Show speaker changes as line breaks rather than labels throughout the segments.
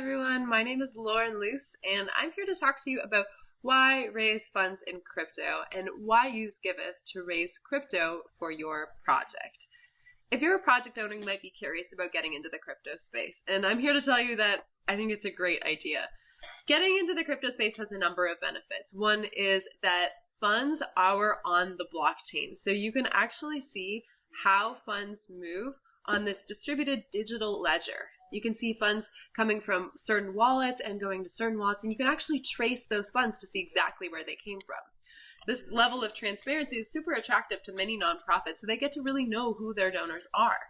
everyone, my name is Lauren Luz, and I'm here to talk to you about why raise funds in crypto and why use Giveth to raise crypto for your project. If you're a project owner, you might be curious about getting into the crypto space, and I'm here to tell you that I think it's a great idea. Getting into the crypto space has a number of benefits. One is that funds are on the blockchain, so you can actually see how funds move on this distributed digital ledger. You can see funds coming from certain wallets and going to certain wallets, and you can actually trace those funds to see exactly where they came from. This level of transparency is super attractive to many nonprofits, so they get to really know who their donors are.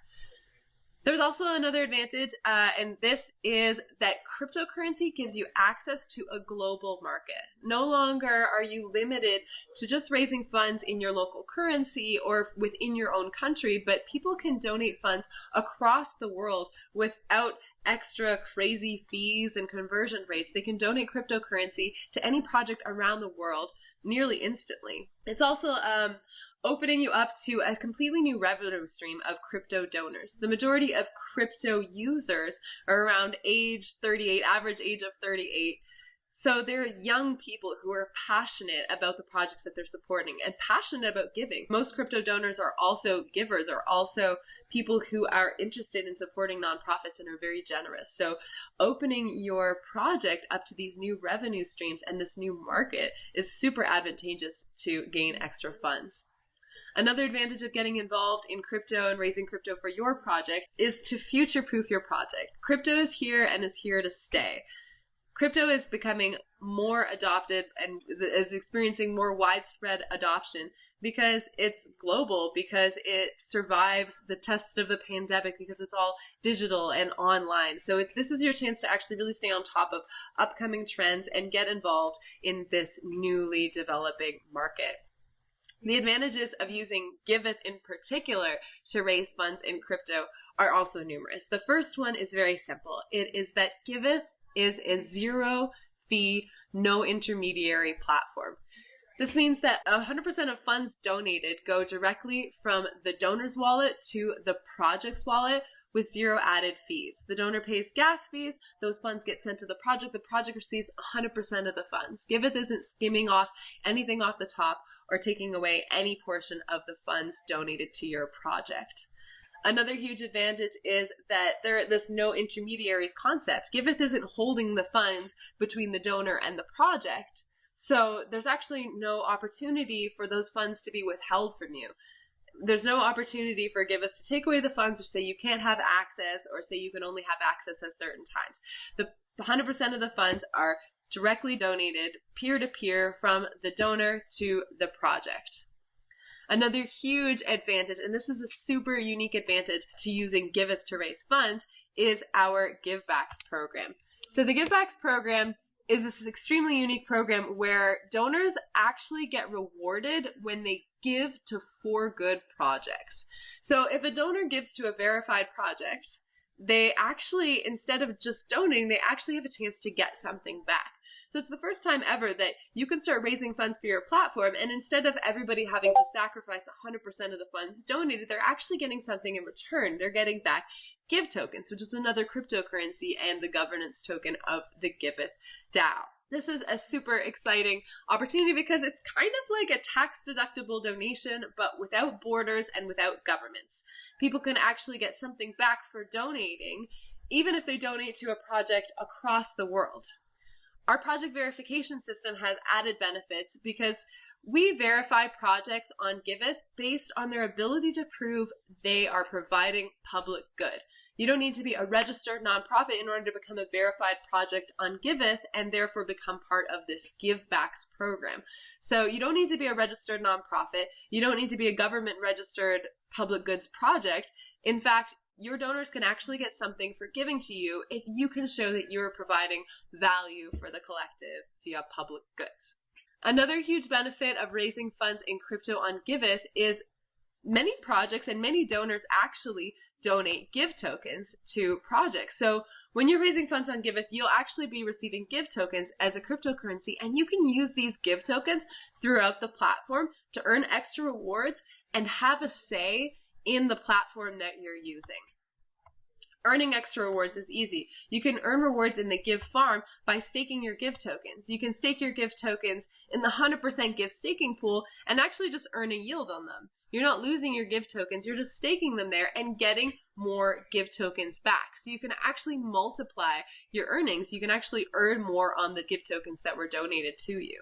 There's also another advantage, uh, and this is that cryptocurrency gives you access to a global market. No longer are you limited to just raising funds in your local currency or within your own country, but people can donate funds across the world without extra crazy fees and conversion rates. They can donate cryptocurrency to any project around the world nearly instantly. It's also um, opening you up to a completely new revenue stream of crypto donors. The majority of crypto users are around age 38, average age of 38. So they're young people who are passionate about the projects that they're supporting and passionate about giving. Most crypto donors are also givers, are also people who are interested in supporting nonprofits and are very generous. So opening your project up to these new revenue streams and this new market is super advantageous to gain extra funds. Another advantage of getting involved in crypto and raising crypto for your project is to future proof your project. Crypto is here and is here to stay. Crypto is becoming more adopted and is experiencing more widespread adoption because it's global, because it survives the test of the pandemic, because it's all digital and online. So if this is your chance to actually really stay on top of upcoming trends and get involved in this newly developing market. The advantages of using Giveth in particular to raise funds in crypto are also numerous. The first one is very simple. It is that Giveth is a zero fee, no intermediary platform. This means that 100% of funds donated go directly from the donor's wallet to the project's wallet with zero added fees. The donor pays gas fees, those funds get sent to the project, the project receives 100% of the funds. Giveth isn't skimming off anything off the top or taking away any portion of the funds donated to your project. Another huge advantage is that there this no intermediaries concept. Giveth isn't holding the funds between the donor and the project. So there's actually no opportunity for those funds to be withheld from you. There's no opportunity for Giveth to take away the funds or say you can't have access or say you can only have access at certain times. The 100% of the funds are directly donated peer to peer from the donor to the project. Another huge advantage, and this is a super unique advantage to using Giveth to raise funds, is our Givebacks program. So the Givebacks program is this extremely unique program where donors actually get rewarded when they give to four good projects. So if a donor gives to a verified project, they actually, instead of just donating, they actually have a chance to get something back. So it's the first time ever that you can start raising funds for your platform, and instead of everybody having to sacrifice 100% of the funds donated, they're actually getting something in return. They're getting back Give tokens, which is another cryptocurrency and the governance token of the Giveth DAO. This is a super exciting opportunity because it's kind of like a tax deductible donation, but without borders and without governments. People can actually get something back for donating, even if they donate to a project across the world. Our project verification system has added benefits because we verify projects on Giveth based on their ability to prove they are providing public good. You don't need to be a registered nonprofit in order to become a verified project on Giveth and therefore become part of this Givebacks program. So you don't need to be a registered nonprofit. You don't need to be a government registered public goods project. In fact, your donors can actually get something for giving to you if you can show that you're providing value for the collective via public goods. Another huge benefit of raising funds in crypto on Giveth is many projects and many donors actually donate give tokens to projects. So when you're raising funds on Giveth, you'll actually be receiving give tokens as a cryptocurrency and you can use these give tokens throughout the platform to earn extra rewards and have a say in the platform that you're using. Earning extra rewards is easy. You can earn rewards in the Give farm by staking your Give tokens. You can stake your Give tokens in the 100% Give staking pool and actually just earn a yield on them. You're not losing your Give tokens, you're just staking them there and getting more Give tokens back. So you can actually multiply your earnings. You can actually earn more on the Give tokens that were donated to you.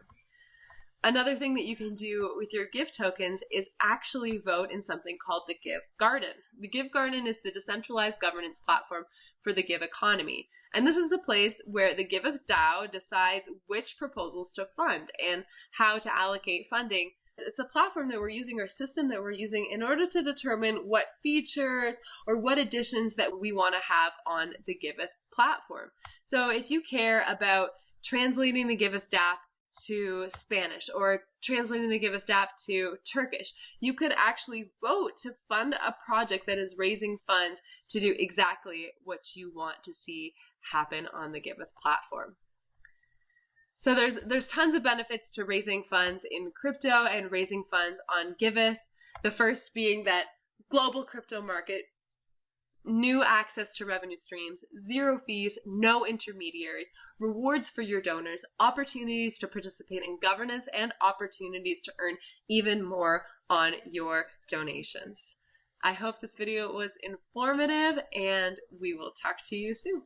Another thing that you can do with your Give tokens is actually vote in something called the Give Garden. The Give Garden is the decentralized governance platform for the Give economy. And this is the place where the Giveth DAO decides which proposals to fund and how to allocate funding. It's a platform that we're using or a system that we're using in order to determine what features or what additions that we want to have on the Giveth platform. So if you care about translating the Giveth DApp to Spanish or translating the Giveth DApp to Turkish. You could actually vote to fund a project that is raising funds to do exactly what you want to see happen on the Giveth platform. So there's there's tons of benefits to raising funds in crypto and raising funds on Giveth. The first being that global crypto market new access to revenue streams, zero fees, no intermediaries, rewards for your donors, opportunities to participate in governance, and opportunities to earn even more on your donations. I hope this video was informative and we will talk to you soon.